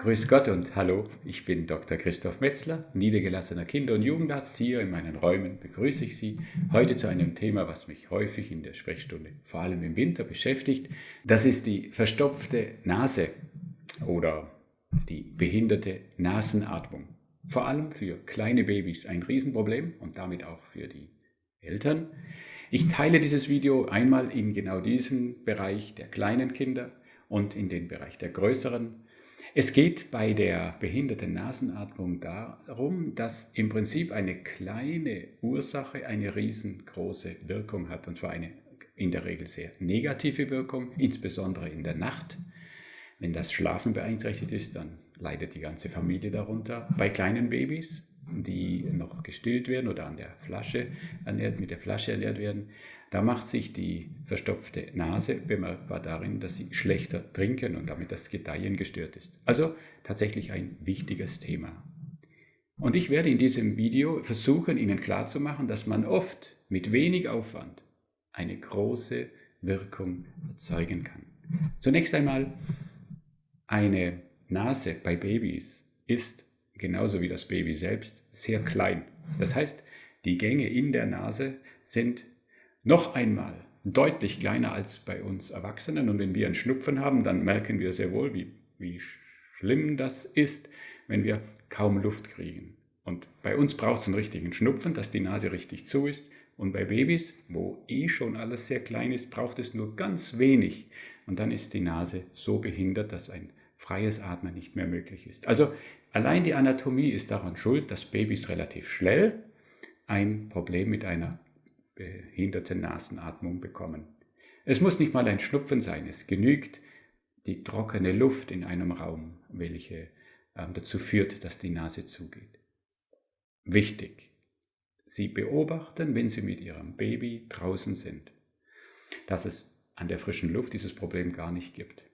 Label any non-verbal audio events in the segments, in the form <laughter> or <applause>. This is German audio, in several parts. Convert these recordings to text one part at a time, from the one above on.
Grüß Gott und hallo, ich bin Dr. Christoph Metzler, niedergelassener Kinder- und Jugendarzt. Hier in meinen Räumen begrüße ich Sie heute zu einem Thema, was mich häufig in der Sprechstunde, vor allem im Winter, beschäftigt. Das ist die verstopfte Nase oder die behinderte Nasenatmung. Vor allem für kleine Babys ein Riesenproblem und damit auch für die Eltern. Ich teile dieses Video einmal in genau diesen Bereich der kleinen Kinder und in den Bereich der größeren es geht bei der behinderten Nasenatmung darum, dass im Prinzip eine kleine Ursache eine riesengroße Wirkung hat, und zwar eine in der Regel sehr negative Wirkung, insbesondere in der Nacht. Wenn das Schlafen beeinträchtigt ist, dann leidet die ganze Familie darunter. Bei kleinen Babys die noch gestillt werden oder an der Flasche ernährt, mit der Flasche ernährt werden, da macht sich die verstopfte Nase bemerkbar darin, dass sie schlechter trinken und damit das Gedeihen gestört ist. Also tatsächlich ein wichtiges Thema. Und ich werde in diesem Video versuchen, Ihnen klarzumachen, dass man oft mit wenig Aufwand eine große Wirkung erzeugen kann. Zunächst einmal, eine Nase bei Babys ist genauso wie das Baby selbst, sehr klein. Das heißt, die Gänge in der Nase sind noch einmal deutlich kleiner als bei uns Erwachsenen. Und wenn wir einen Schnupfen haben, dann merken wir sehr wohl, wie, wie schlimm das ist, wenn wir kaum Luft kriegen. Und bei uns braucht es einen richtigen Schnupfen, dass die Nase richtig zu ist. Und bei Babys, wo eh schon alles sehr klein ist, braucht es nur ganz wenig. Und dann ist die Nase so behindert, dass ein freies Atmen nicht mehr möglich ist. Also allein die Anatomie ist daran schuld, dass Babys relativ schnell ein Problem mit einer behinderten Nasenatmung bekommen. Es muss nicht mal ein Schnupfen sein, es genügt die trockene Luft in einem Raum, welche äh, dazu führt, dass die Nase zugeht. Wichtig, Sie beobachten, wenn Sie mit Ihrem Baby draußen sind, dass es an der frischen Luft dieses Problem gar nicht gibt.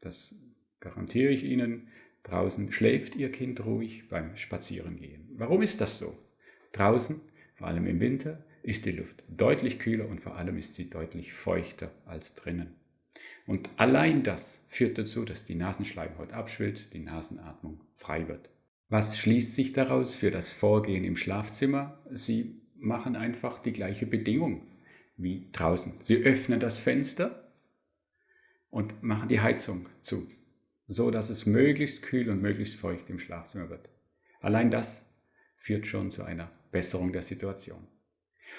Das garantiere ich Ihnen, draußen schläft Ihr Kind ruhig beim Spazierengehen. Warum ist das so? Draußen, vor allem im Winter, ist die Luft deutlich kühler und vor allem ist sie deutlich feuchter als drinnen. Und allein das führt dazu, dass die Nasenschleimhaut abschwillt, die Nasenatmung frei wird. Was schließt sich daraus für das Vorgehen im Schlafzimmer? Sie machen einfach die gleiche Bedingung wie draußen. Sie öffnen das Fenster und machen die Heizung zu so dass es möglichst kühl und möglichst feucht im Schlafzimmer wird. Allein das führt schon zu einer Besserung der Situation.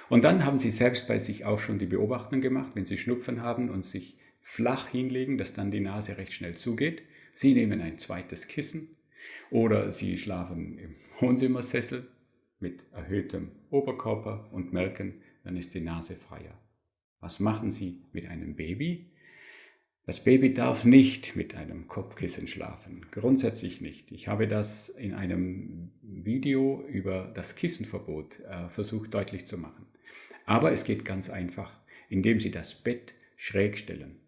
Und dann haben Sie selbst bei sich auch schon die Beobachtung gemacht, wenn Sie Schnupfen haben und sich flach hinlegen, dass dann die Nase recht schnell zugeht. Sie nehmen ein zweites Kissen oder Sie schlafen im <laughs> Wohnzimmersessel mit erhöhtem Oberkörper und merken, dann ist die Nase freier. Was machen Sie mit einem Baby? Das Baby darf nicht mit einem Kopfkissen schlafen, grundsätzlich nicht. Ich habe das in einem Video über das Kissenverbot äh, versucht deutlich zu machen. Aber es geht ganz einfach, indem Sie das Bett schräg stellen.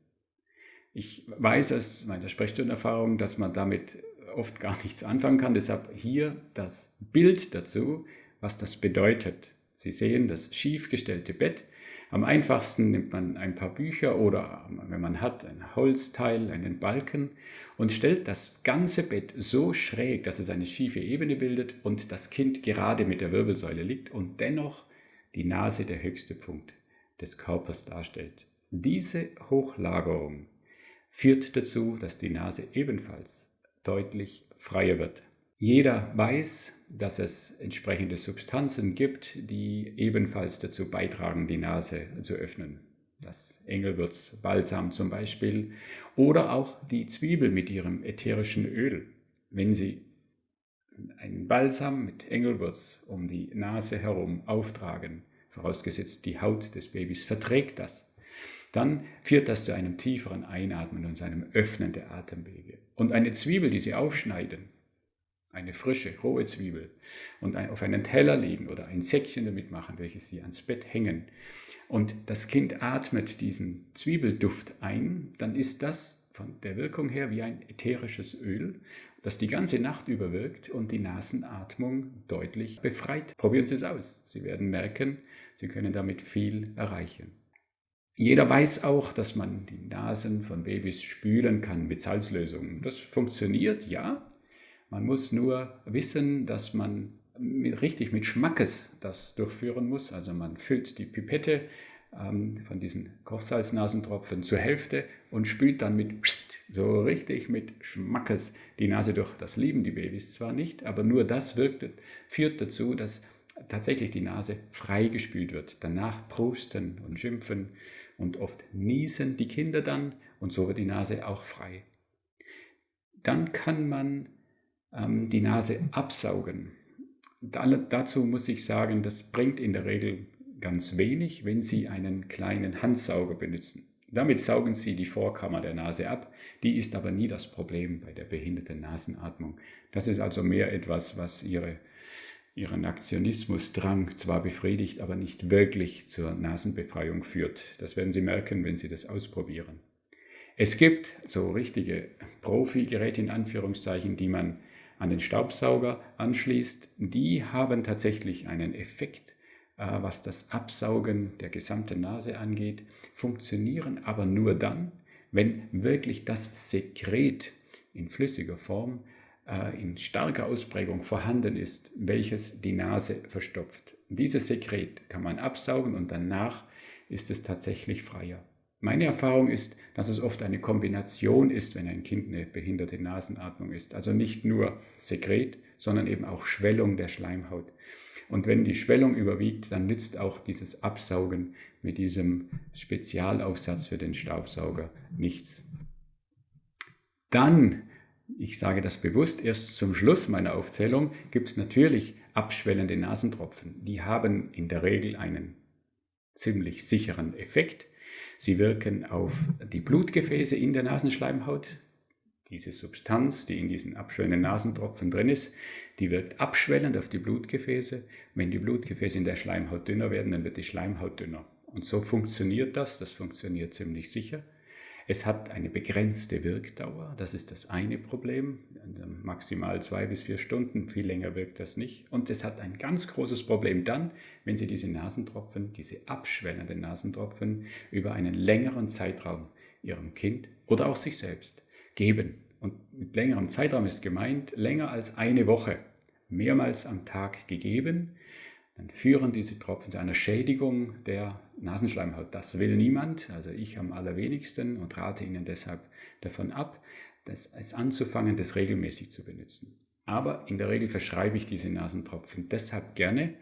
Ich weiß aus meiner Sprechstundenerfahrung, dass man damit oft gar nichts anfangen kann. Deshalb hier das Bild dazu, was das bedeutet. Sie sehen das schief gestellte Bett am einfachsten nimmt man ein paar Bücher oder, wenn man hat, ein Holzteil, einen Balken und stellt das ganze Bett so schräg, dass es eine schiefe Ebene bildet und das Kind gerade mit der Wirbelsäule liegt und dennoch die Nase der höchste Punkt des Körpers darstellt. Diese Hochlagerung führt dazu, dass die Nase ebenfalls deutlich freier wird. Jeder weiß, dass es entsprechende Substanzen gibt, die ebenfalls dazu beitragen, die Nase zu öffnen. Das Engelwürz Balsam zum Beispiel oder auch die Zwiebel mit ihrem ätherischen Öl. Wenn Sie einen Balsam mit Engelwurz um die Nase herum auftragen, vorausgesetzt die Haut des Babys verträgt das, dann führt das zu einem tieferen Einatmen und zu einem Öffnen der Atemwege. Und eine Zwiebel, die Sie aufschneiden, eine frische, rohe Zwiebel und ein, auf einen Teller legen oder ein Säckchen damit machen, welches Sie ans Bett hängen und das Kind atmet diesen Zwiebelduft ein, dann ist das von der Wirkung her wie ein ätherisches Öl, das die ganze Nacht über wirkt und die Nasenatmung deutlich befreit. Probieren Sie es aus. Sie werden merken, Sie können damit viel erreichen. Jeder weiß auch, dass man die Nasen von Babys spülen kann mit Salzlösungen. Das funktioniert, ja. Man muss nur wissen, dass man mit, richtig mit Schmackes das durchführen muss. Also man füllt die Pipette ähm, von diesen Kochsalznasentropfen zur Hälfte und spült dann mit so richtig mit Schmackes die Nase durch. Das lieben die Babys zwar nicht, aber nur das wirkt, führt dazu, dass tatsächlich die Nase freigespült wird. Danach prusten und schimpfen und oft niesen die Kinder dann und so wird die Nase auch frei. Dann kann man ähm, die Nase absaugen. Da, dazu muss ich sagen, das bringt in der Regel ganz wenig, wenn Sie einen kleinen Handsauger benutzen. Damit saugen Sie die Vorkammer der Nase ab. Die ist aber nie das Problem bei der behinderten Nasenatmung. Das ist also mehr etwas, was Ihre, Ihren Aktionismusdrang zwar befriedigt, aber nicht wirklich zur Nasenbefreiung führt. Das werden Sie merken, wenn Sie das ausprobieren. Es gibt so richtige Profi-Geräte in Anführungszeichen, die man an den Staubsauger anschließt. Die haben tatsächlich einen Effekt, äh, was das Absaugen der gesamten Nase angeht, funktionieren aber nur dann, wenn wirklich das Sekret in flüssiger Form äh, in starker Ausprägung vorhanden ist, welches die Nase verstopft. Dieses Sekret kann man absaugen und danach ist es tatsächlich freier. Meine Erfahrung ist, dass es oft eine Kombination ist, wenn ein Kind eine behinderte Nasenatmung ist. Also nicht nur Sekret, sondern eben auch Schwellung der Schleimhaut. Und wenn die Schwellung überwiegt, dann nützt auch dieses Absaugen mit diesem Spezialaufsatz für den Staubsauger nichts. Dann, ich sage das bewusst, erst zum Schluss meiner Aufzählung gibt es natürlich abschwellende Nasentropfen. Die haben in der Regel einen ziemlich sicheren Effekt. Sie wirken auf die Blutgefäße in der Nasenschleimhaut. Diese Substanz, die in diesen abschwellenden Nasentropfen drin ist, die wirkt abschwellend auf die Blutgefäße. Wenn die Blutgefäße in der Schleimhaut dünner werden, dann wird die Schleimhaut dünner. Und so funktioniert das, das funktioniert ziemlich sicher. Es hat eine begrenzte Wirkdauer, das ist das eine Problem, maximal zwei bis vier Stunden, viel länger wirkt das nicht. Und es hat ein ganz großes Problem dann, wenn Sie diese Nasentropfen, diese abschwellenden Nasentropfen über einen längeren Zeitraum Ihrem Kind oder auch sich selbst geben. Und mit längerem Zeitraum ist gemeint, länger als eine Woche, mehrmals am Tag gegeben, dann führen diese Tropfen zu einer Schädigung der Nasenschleimhaut. Das will niemand, also ich am allerwenigsten und rate Ihnen deshalb davon ab, das es anzufangen, das regelmäßig zu benutzen. Aber in der Regel verschreibe ich diese Nasentropfen deshalb gerne,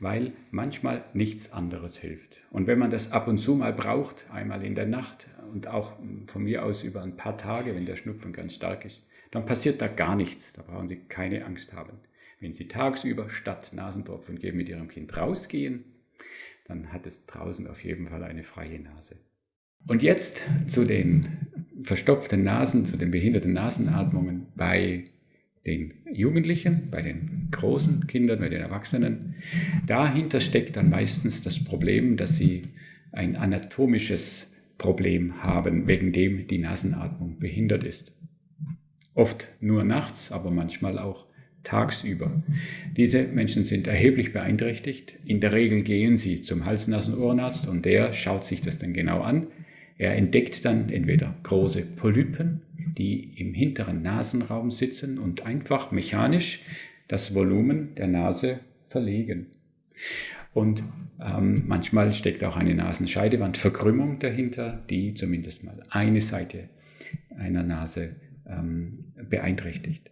weil manchmal nichts anderes hilft. Und wenn man das ab und zu mal braucht, einmal in der Nacht und auch von mir aus über ein paar Tage, wenn der Schnupfen ganz stark ist, dann passiert da gar nichts. Da brauchen Sie keine Angst haben. Wenn Sie tagsüber statt Nasentropfen geben mit Ihrem Kind rausgehen, dann hat es draußen auf jeden Fall eine freie Nase. Und jetzt zu den verstopften Nasen, zu den behinderten Nasenatmungen bei den Jugendlichen, bei den großen Kindern, bei den Erwachsenen. Dahinter steckt dann meistens das Problem, dass sie ein anatomisches Problem haben, wegen dem die Nasenatmung behindert ist. Oft nur nachts, aber manchmal auch tagsüber. Diese Menschen sind erheblich beeinträchtigt. In der Regel gehen sie zum Hals-Nasen-Ohrenarzt und der schaut sich das dann genau an. Er entdeckt dann entweder große Polypen, die im hinteren Nasenraum sitzen und einfach mechanisch das Volumen der Nase verlegen. Und ähm, manchmal steckt auch eine Nasenscheidewandverkrümmung dahinter, die zumindest mal eine Seite einer Nase ähm, beeinträchtigt.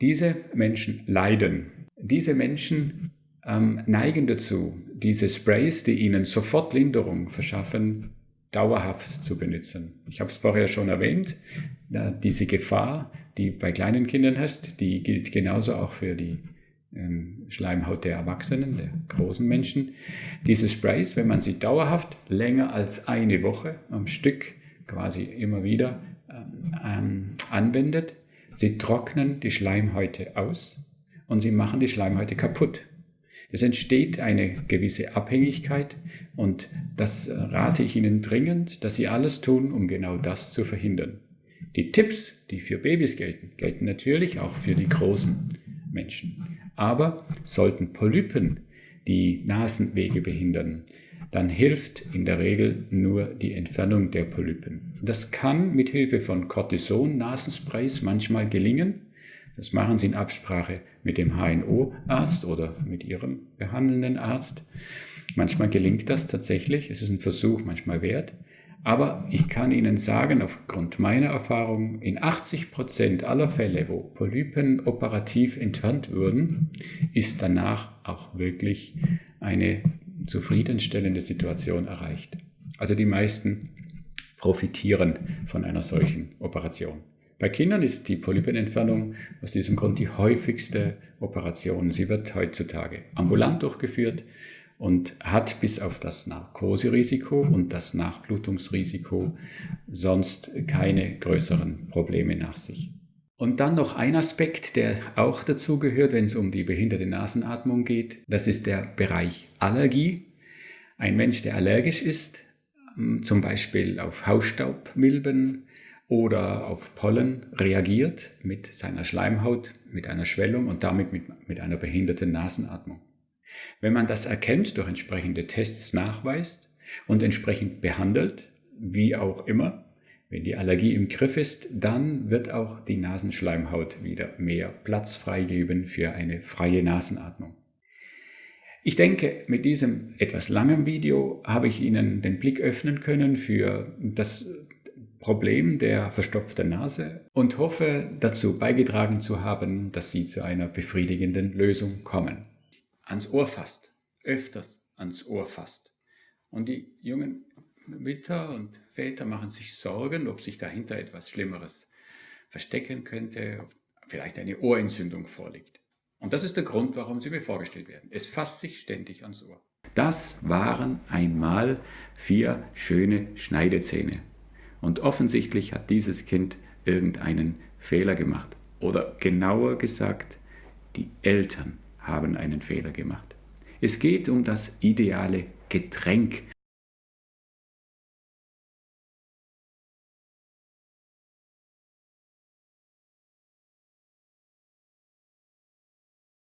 Diese Menschen leiden. Diese Menschen ähm, neigen dazu, diese Sprays, die ihnen sofort Linderung verschaffen, dauerhaft zu benutzen. Ich habe es vorher schon erwähnt, diese Gefahr, die bei kleinen Kindern hast, die gilt genauso auch für die ähm, Schleimhaut der Erwachsenen, der großen Menschen. Diese Sprays, wenn man sie dauerhaft länger als eine Woche am Stück quasi immer wieder ähm, ähm anwendet, Sie trocknen die Schleimhäute aus und sie machen die Schleimhäute kaputt. Es entsteht eine gewisse Abhängigkeit und das rate ich Ihnen dringend, dass Sie alles tun, um genau das zu verhindern. Die Tipps, die für Babys gelten, gelten natürlich auch für die großen Menschen. Aber sollten Polypen die Nasenwege behindern, dann hilft in der Regel nur die Entfernung der Polypen. Das kann mit Hilfe von Cortison-Nasensprays manchmal gelingen. Das machen Sie in Absprache mit dem HNO-Arzt oder mit Ihrem behandelnden Arzt. Manchmal gelingt das tatsächlich. Es ist ein Versuch manchmal wert. Aber ich kann Ihnen sagen, aufgrund meiner Erfahrung, in 80 Prozent aller Fälle, wo Polypen operativ entfernt würden, ist danach auch wirklich eine zufriedenstellende Situation erreicht. Also die meisten profitieren von einer solchen Operation. Bei Kindern ist die Polypenentfernung aus diesem Grund die häufigste Operation. Sie wird heutzutage ambulant durchgeführt und hat bis auf das Narkoserisiko und das Nachblutungsrisiko sonst keine größeren Probleme nach sich. Und dann noch ein Aspekt, der auch dazu gehört, wenn es um die behinderte Nasenatmung geht. Das ist der Bereich Allergie. Ein Mensch, der allergisch ist, zum Beispiel auf Hausstaubmilben oder auf Pollen, reagiert mit seiner Schleimhaut, mit einer Schwellung und damit mit, mit einer behinderten Nasenatmung. Wenn man das erkennt, durch entsprechende Tests nachweist und entsprechend behandelt, wie auch immer, wenn die Allergie im Griff ist, dann wird auch die Nasenschleimhaut wieder mehr Platz freigeben für eine freie Nasenatmung. Ich denke, mit diesem etwas langen Video habe ich Ihnen den Blick öffnen können für das Problem der verstopften Nase und hoffe dazu beigetragen zu haben, dass Sie zu einer befriedigenden Lösung kommen ans Ohr fasst, öfters ans Ohr fasst. Und die jungen Mütter und Väter machen sich Sorgen, ob sich dahinter etwas Schlimmeres verstecken könnte, ob vielleicht eine Ohrentzündung vorliegt. Und das ist der Grund, warum sie mir vorgestellt werden. Es fasst sich ständig ans Ohr. Das waren einmal vier schöne Schneidezähne. Und offensichtlich hat dieses Kind irgendeinen Fehler gemacht. Oder genauer gesagt, die Eltern haben einen Fehler gemacht. Es geht um das ideale Getränk